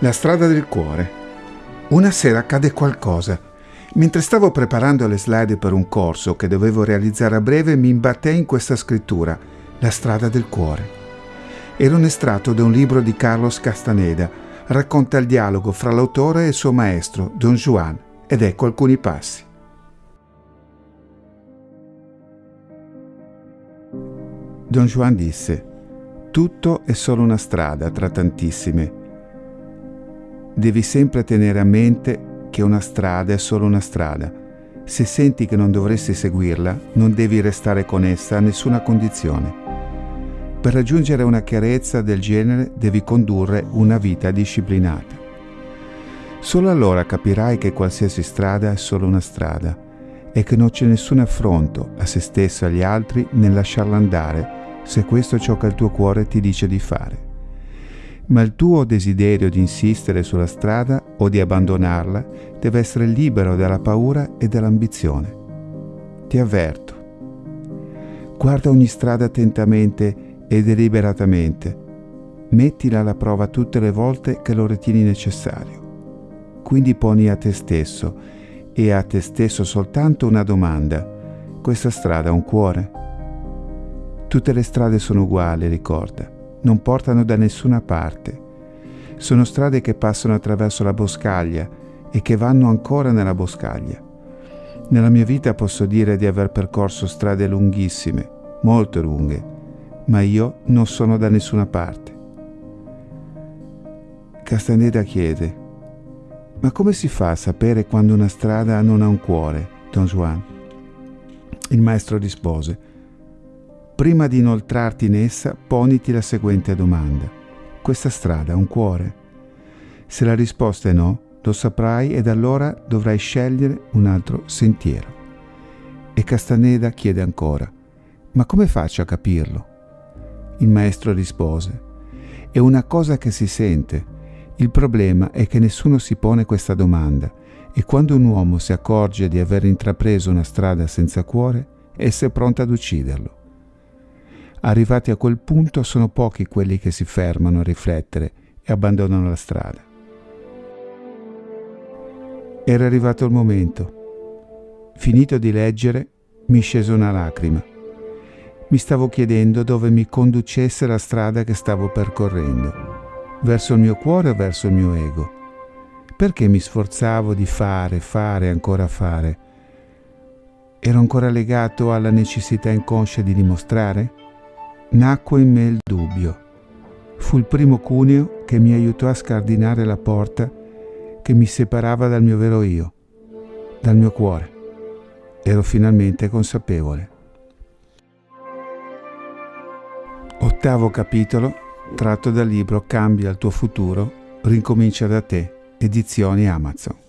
La strada del cuore. Una sera accade qualcosa. Mentre stavo preparando le slide per un corso che dovevo realizzare a breve, mi imbattei in questa scrittura, La strada del cuore. Era un estratto da un libro di Carlos Castaneda. Racconta il dialogo fra l'autore e il suo maestro, Don Juan, ed ecco alcuni passi. Don Juan disse, tutto è solo una strada tra tantissime devi sempre tenere a mente che una strada è solo una strada. Se senti che non dovresti seguirla, non devi restare con essa a nessuna condizione. Per raggiungere una chiarezza del genere devi condurre una vita disciplinata. Solo allora capirai che qualsiasi strada è solo una strada e che non c'è nessun affronto a se stesso e agli altri nel lasciarla andare se questo è ciò che il tuo cuore ti dice di fare ma il tuo desiderio di insistere sulla strada o di abbandonarla deve essere libero dalla paura e dall'ambizione. Ti avverto. Guarda ogni strada attentamente e deliberatamente. Mettila alla prova tutte le volte che lo ritieni necessario. Quindi poni a te stesso e a te stesso soltanto una domanda. Questa strada ha un cuore? Tutte le strade sono uguali, ricorda non portano da nessuna parte. Sono strade che passano attraverso la boscaglia e che vanno ancora nella boscaglia. Nella mia vita posso dire di aver percorso strade lunghissime, molto lunghe, ma io non sono da nessuna parte. Castaneda chiede, ma come si fa a sapere quando una strada non ha un cuore, Don Juan? Il maestro rispose, Prima di inoltrarti in essa, poniti la seguente domanda. Questa strada ha un cuore? Se la risposta è no, lo saprai ed allora dovrai scegliere un altro sentiero. E Castaneda chiede ancora, ma come faccio a capirlo? Il maestro rispose, è una cosa che si sente. Il problema è che nessuno si pone questa domanda e quando un uomo si accorge di aver intrapreso una strada senza cuore, essa è pronta ad ucciderlo. Arrivati a quel punto sono pochi quelli che si fermano a riflettere e abbandonano la strada. Era arrivato il momento. Finito di leggere, mi scese una lacrima. Mi stavo chiedendo dove mi conducesse la strada che stavo percorrendo, verso il mio cuore o verso il mio ego. Perché mi sforzavo di fare, fare, ancora fare? Ero ancora legato alla necessità inconscia di dimostrare? Nacque in me il dubbio. Fu il primo cuneo che mi aiutò a scardinare la porta che mi separava dal mio vero io, dal mio cuore. Ero finalmente consapevole. Ottavo capitolo, tratto dal libro Cambia il tuo futuro, rincomincia da te, edizioni Amazon.